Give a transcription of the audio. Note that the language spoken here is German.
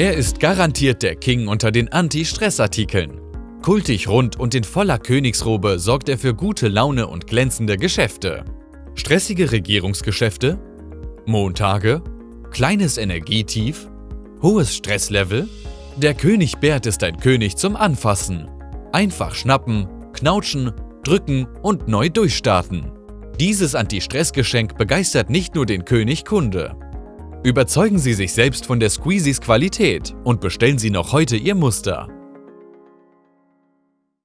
Er ist garantiert der King unter den Anti-Stress-Artikeln. Kultig rund und in voller Königsrobe sorgt er für gute Laune und glänzende Geschäfte. Stressige Regierungsgeschäfte? Montage? Kleines Energietief? Hohes Stresslevel? Der König Bert ist ein König zum Anfassen. Einfach schnappen, knautschen, drücken und neu durchstarten. Dieses Anti-Stress-Geschenk begeistert nicht nur den König Kunde. Überzeugen Sie sich selbst von der Squeezies Qualität und bestellen Sie noch heute Ihr Muster.